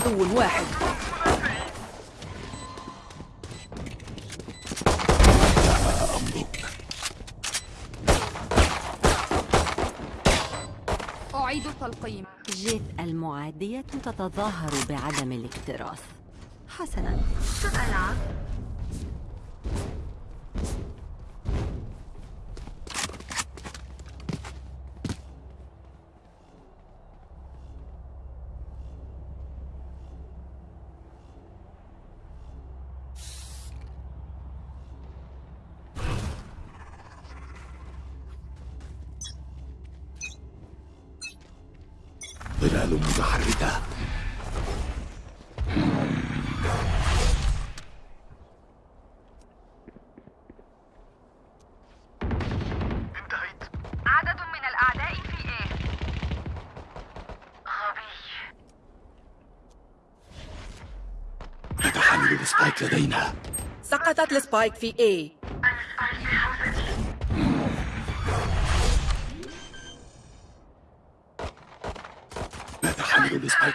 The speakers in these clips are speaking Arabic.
عدو واحد. أعيد التلقيم جيت المعادية تتظاهر بعدم الاكتراث. حسنا. سألعب. ظلال متحركة. انتهيت. عدد من الأعداء في A غبي. نتحمل ال spike لدينا. سقطت ال spike في A.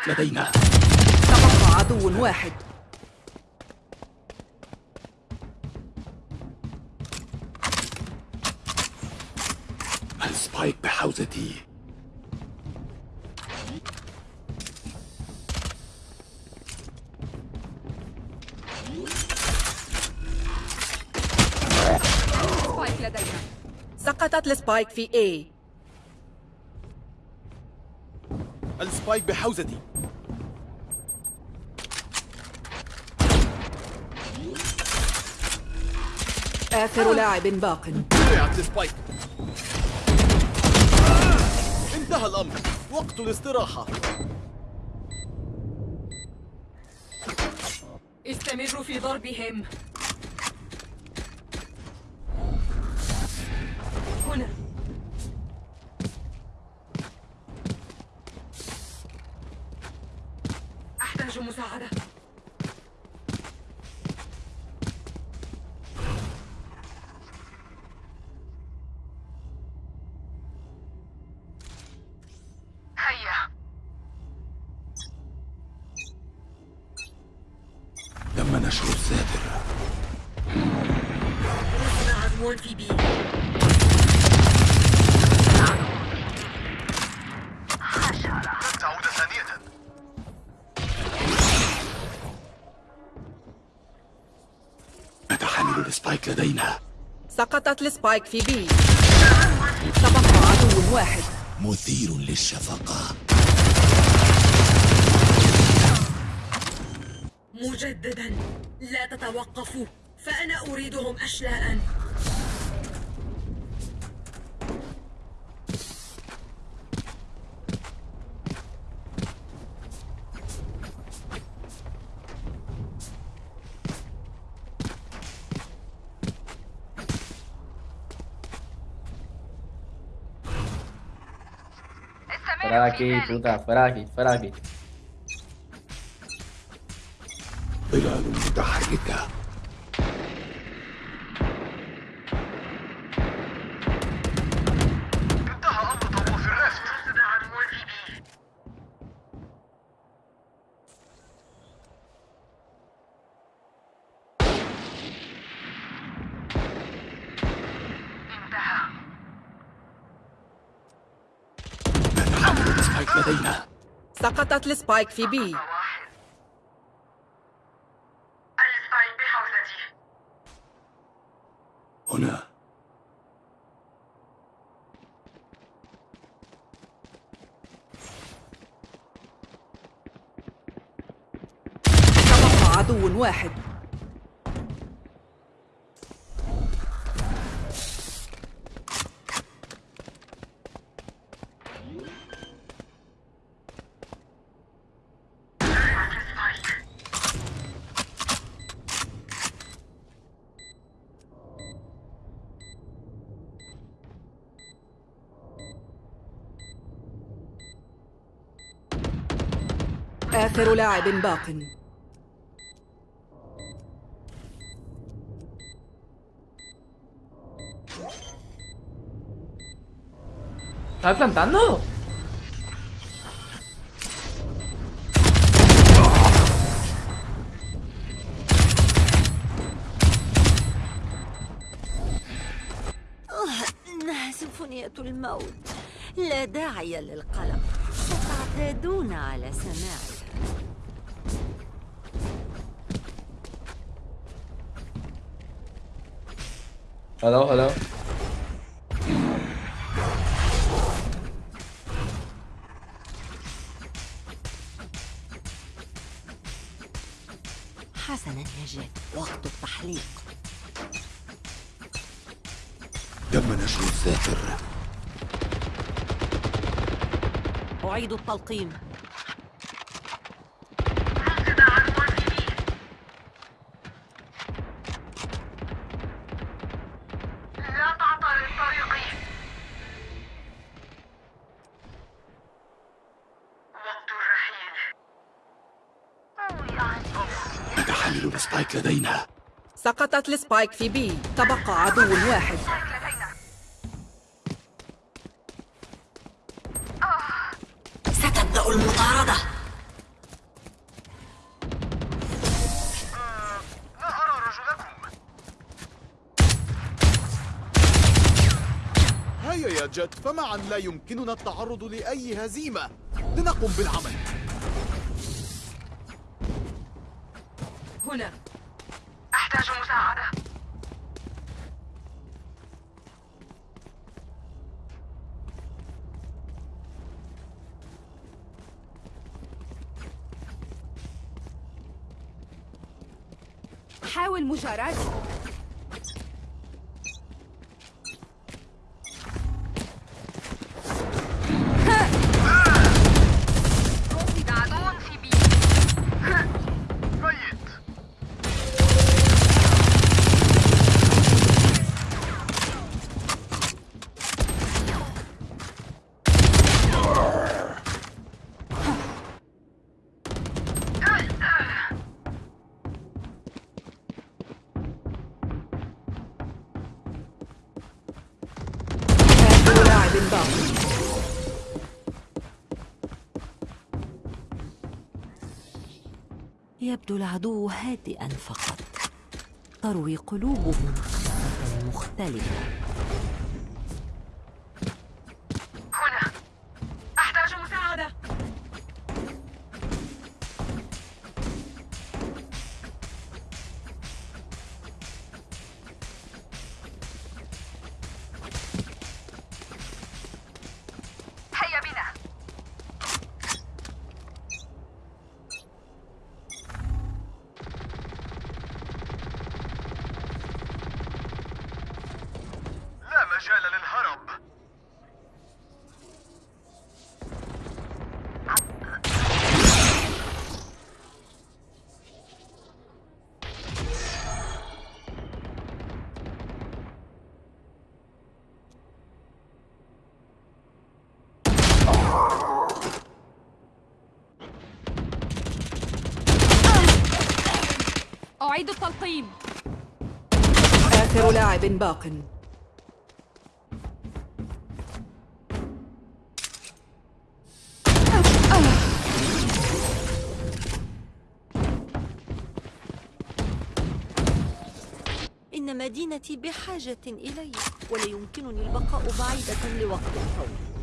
لدينا. تبقى عدو واحد. ال spike بحوزتي؟ سقطت ال spike في A. ال spike بحوزتي. آخر لاعب باق. وقعت ال spike. انتهى الأمر. وقت الاستراحة. استمروا في ضربهم. هنا. نتحمل ال spike لدينا. سقطت ال spike في B تبقى عدو واحد. مثير للشفقة. مجددا. لا تتوقفوا فأنا أريدهم أشلاء. tu tá fraco, fraco. Cuidado, tá rica. لدينا. سقطت ال spike في واحد ال spike بحوزتي. هنا. تبقى عدو واحد. آخر لاعب باق. ¿Estás plantando? إنها سفنية الموت. لا داعي للقلق. ستعتادون على سماعي. Hello, hello. حسنا يا جيت وقت التحليق. تم نشر الذاكر أعيد التلقيم رصد عدو في بي لا تعطل طريقي وقت الرحيل نتحمل السبايك لدينا. سقطت السبايك في بي. تبقى عدو واحد. ستبدأ المطاردة. هيا يا جت فمعا لا يمكننا التعرض لأي هزيمة. لنقم بالعمل. هنا. Mujarad? يبدو العدو هادئا فقط. تروي قلوبهم. مختلفة. أعيد التلقيم. آخر لاعب باق. إن مدينتي بحاجة إلي ولا يمكنني البقاء بعيدة لوقت طويل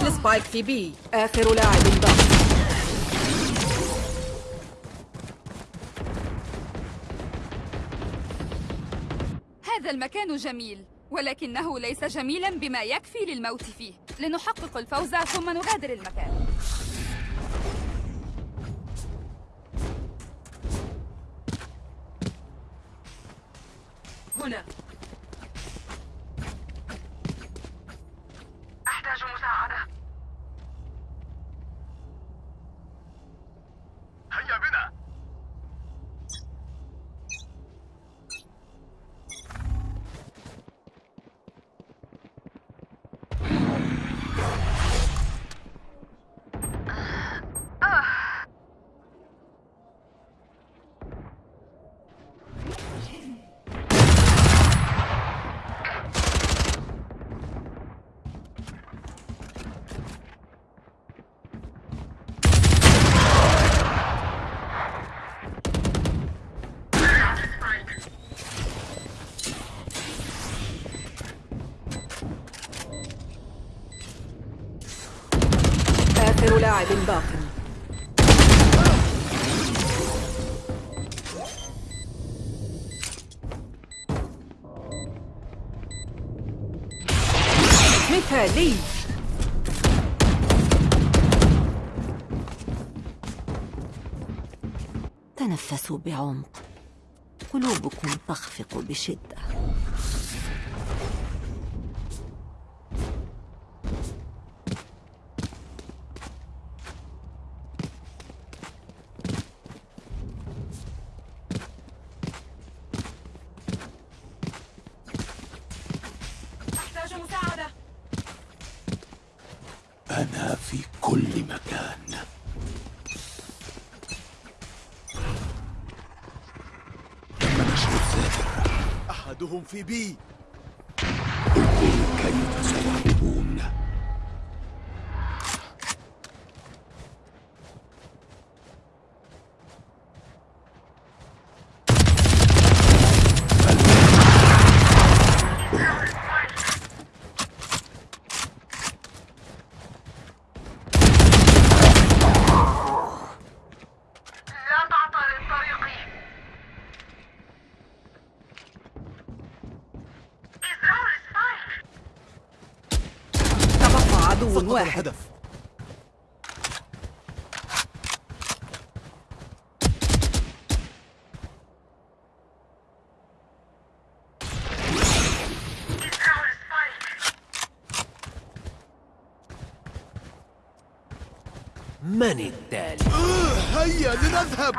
سقطت السبايك في بي. آخر لاعب باق هذا هذا المكان جميل ولكنه ليس جميلا بما يكفي للموت فيه. لنحقق الفوز ثم نغادر المكان. بعمق قلوبكم تخفق بشدة. أحتاج مساعدة. أنا في كل مكان. أحدهم في بي سيهربون لا تعترض طريقي إزرار سبايك تبقى عدو سقط واحد الهدف إزرار سبايك من التالي؟ هيا لنذهب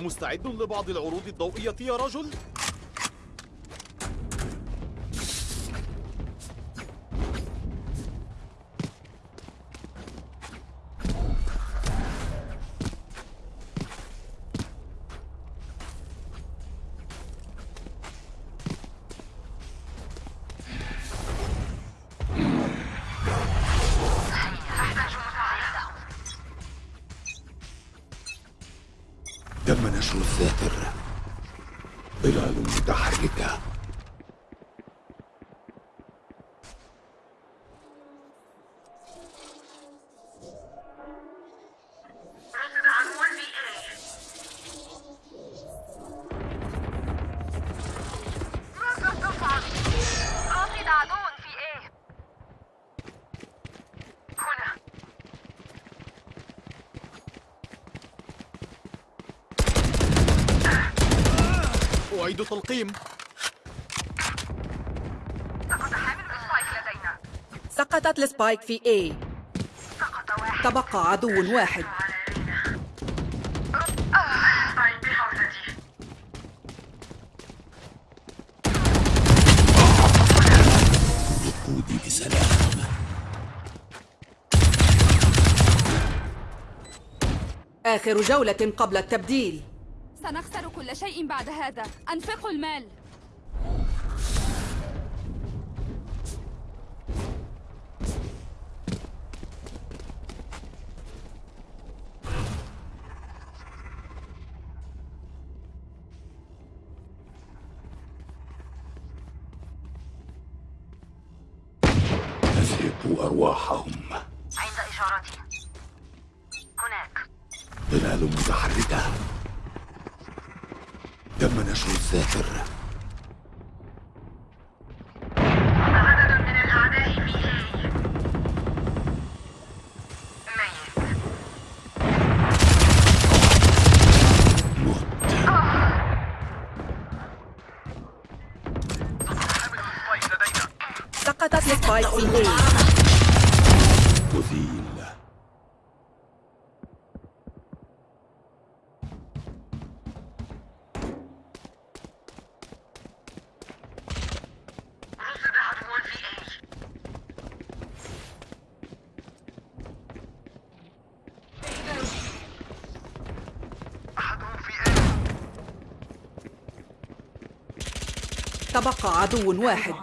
مستعد لبعض العروض الضوئية يا رجل؟ تم نشر الذاكرة ظلال متحركة السبايك في A. تبقى عدو واحد. بسلام. آخر جولة قبل التبديل. سنخسر كل شيء بعد هذا. أنفقوا المال. تم تبقى عدو واحد.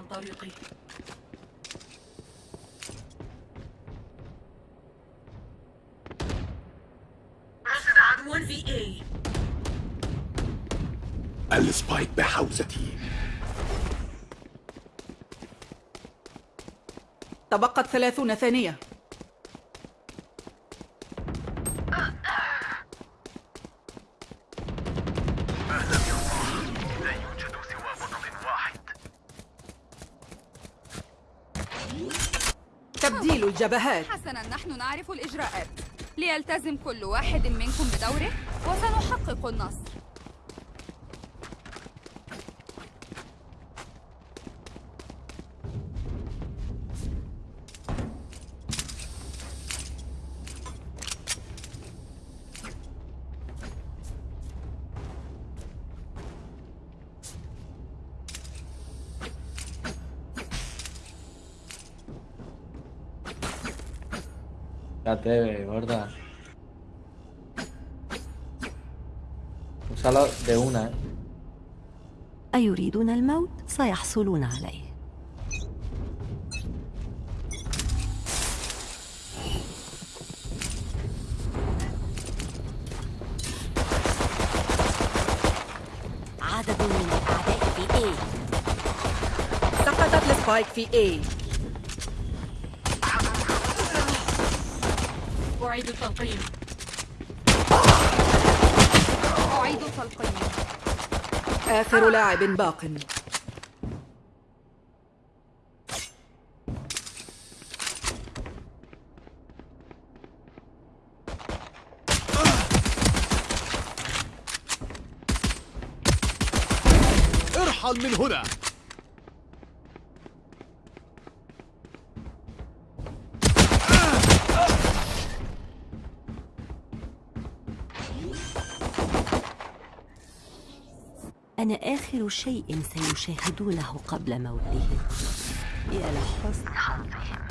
رصد عدو في A السبايك بحوزتي. تبقت ثلاثون ثانية. الجبهات. حسنا نحن نعرف الإجراءات. ليلتزم كل واحد منكم بدوره وسنحقق النصر Ya te ve, gorda. Úsalo de una, ¿eh? أيريدون الموت سيحصلون عليه عدد من الأعداء في A سقطت السبايك في A أعيد التلقيم. أعيد التلقيم. آخر لاعب باق. ارحل من هنا. أنا آخر شيء سيشاهدونه قبل موتهم يا لحسن حظهم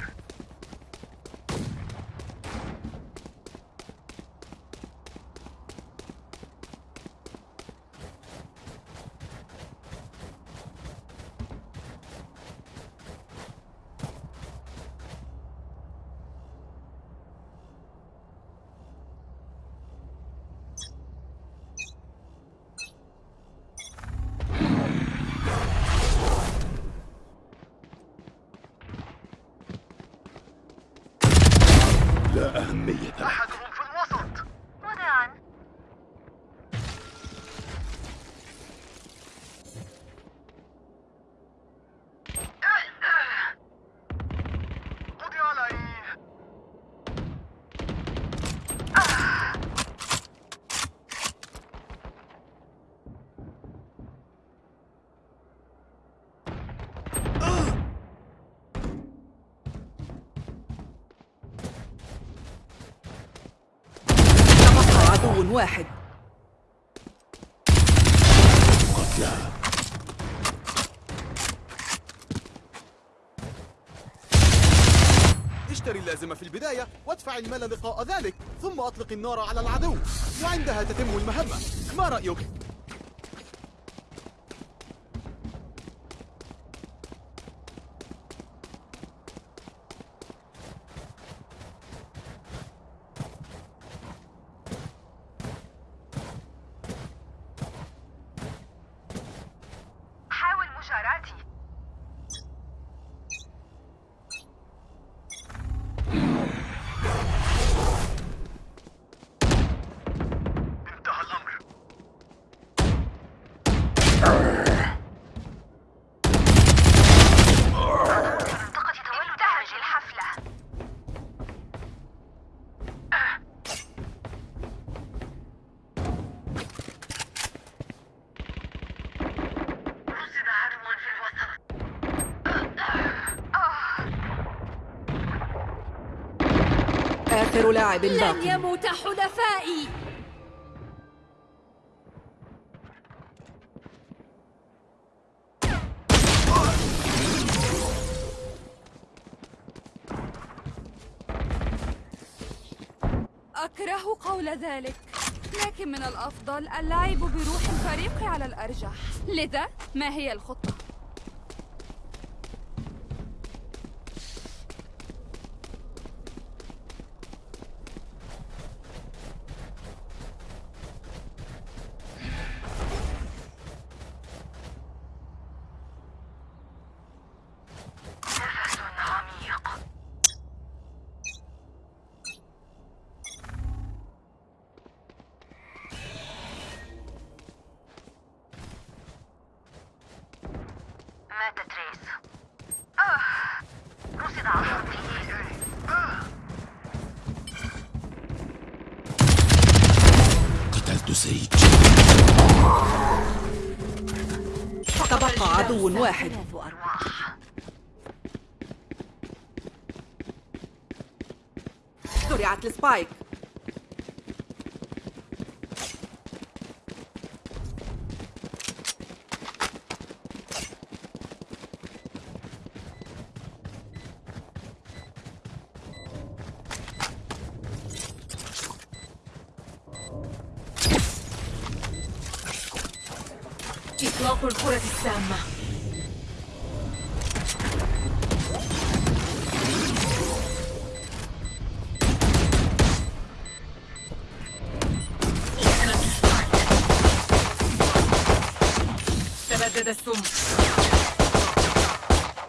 لا أهمية له أحدهم في الوسط وداعا قضي عليه تبقى عدو واحد. قتلى اشتري اللازمة في البداية وادفع المال لقاء ذلك ثم أطلق النار على العدو. وعندها تتم المهمة. ما رأيك؟ آخر لاعب لن باق يموت حلفائي. أكره قول ذلك لكن من الأفضل اللعب بروح الفريق على الأرجح. لذا ما هي الخطة؟ سيج. تبقى عدو واحد. زرعت السبايك. تبدد السم.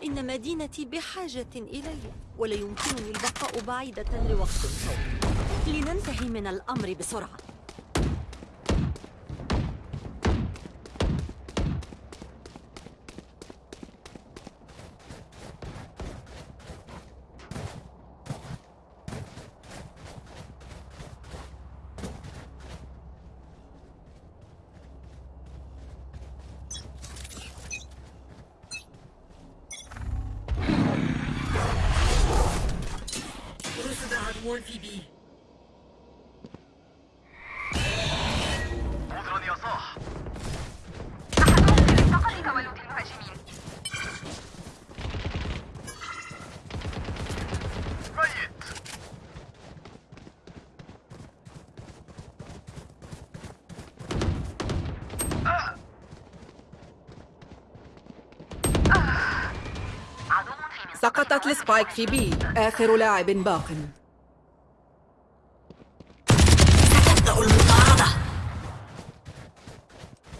إن مدينتي بحاجة إلي ولا يمكنني البقاء بعيدة لوقت. طويل لننتهي من الأمر بسرعة. سقطت السبايك في بي. آخر لاعب باق. تبدأ المطاردة.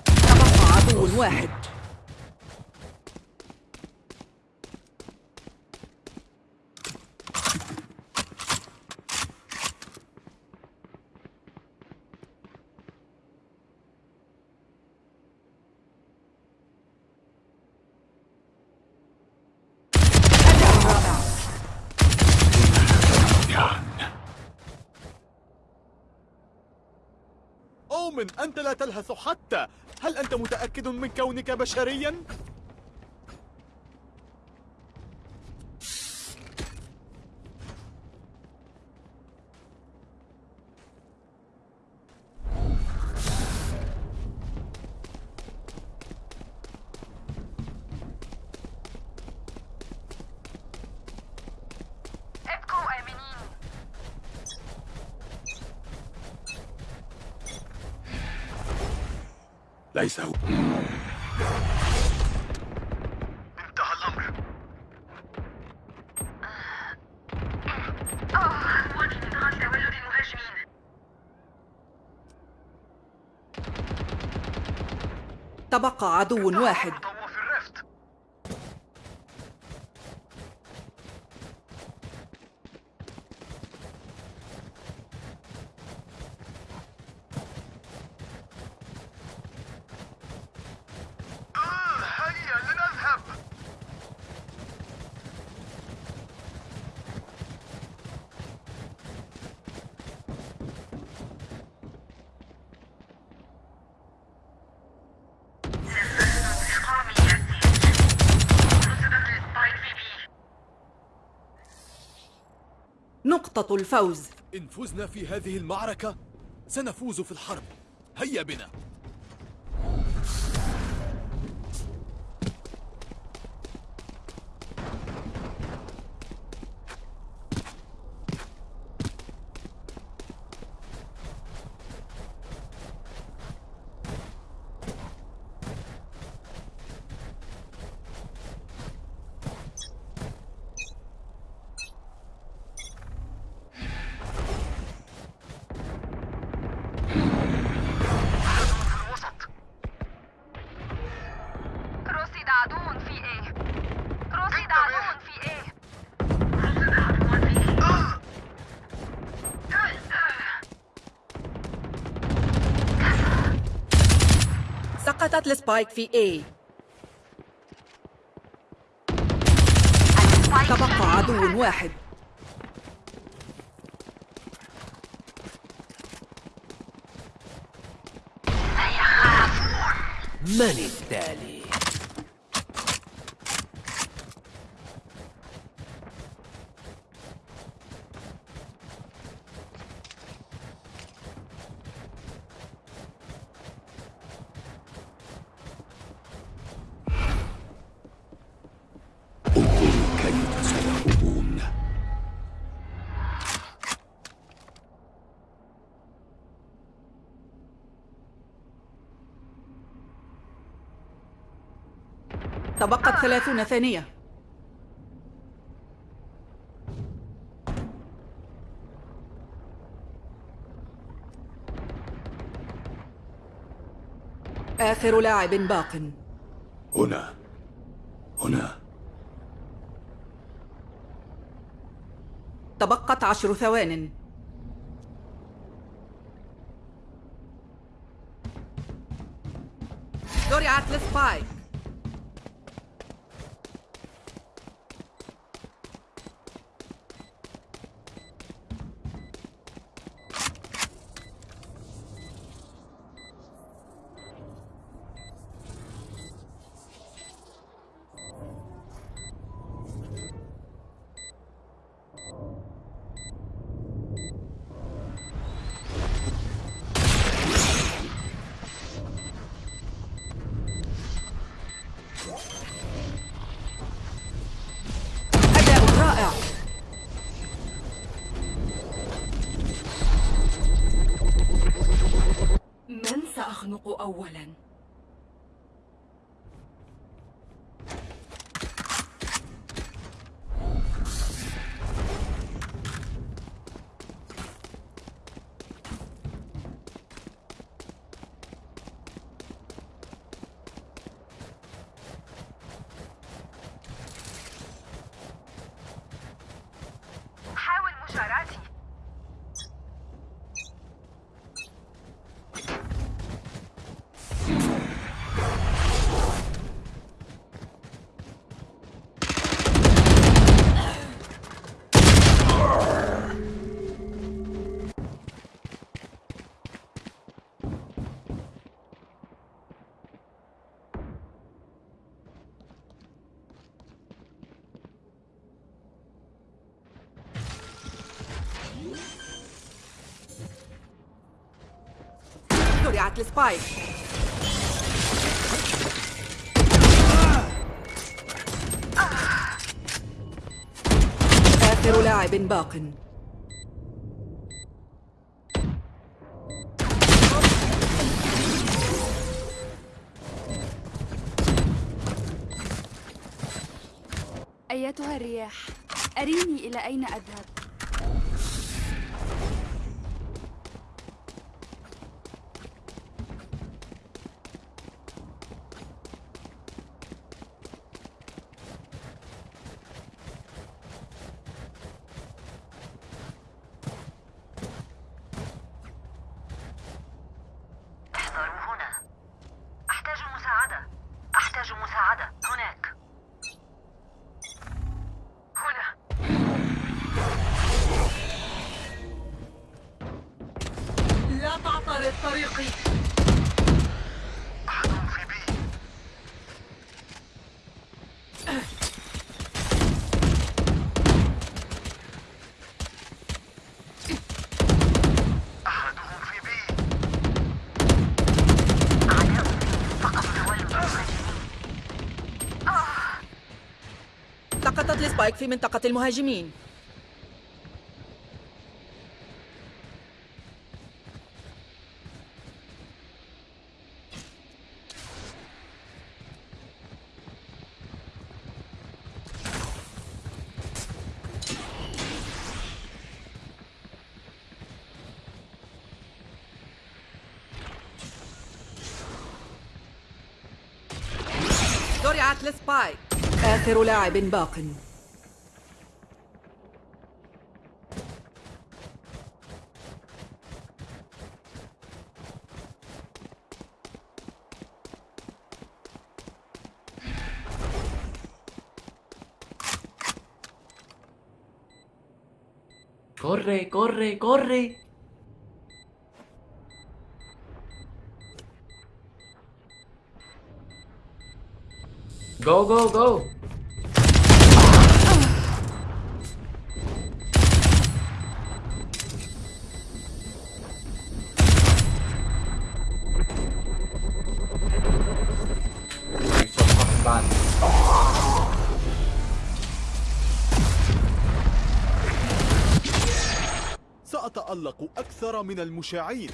تبقى عدو واحد. أومن أنت لا تلهث حتى هل أنت متأكد من كونك بشريا؟ تبقى عدو واحد. نقطة الفوز. إن فزنا في هذه المعركة سنفوز في الحرب. هيا بنا. سقطت السبايك في A. تبقى عدو واحد. من التالي؟ تبقت ثلاثون ثانية. آخر لاعب باق. هنا. هنا. تبقت عشر ثوان. زرعت السبايك سرعة السبايك آخر لاعب باق. أيتها الرياح؟ أريني إلى أين أذهب؟ طريقي. في بي أحدهم في بي في منطقة المهاجمين زرعت السبايك آخر لاعب باق Corre, corre, corre. Go, go, go. أكثر من المشاعين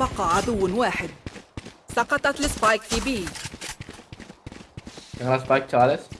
تبقى عدو واحد. سقطت السبايك في بي. Yung last spike,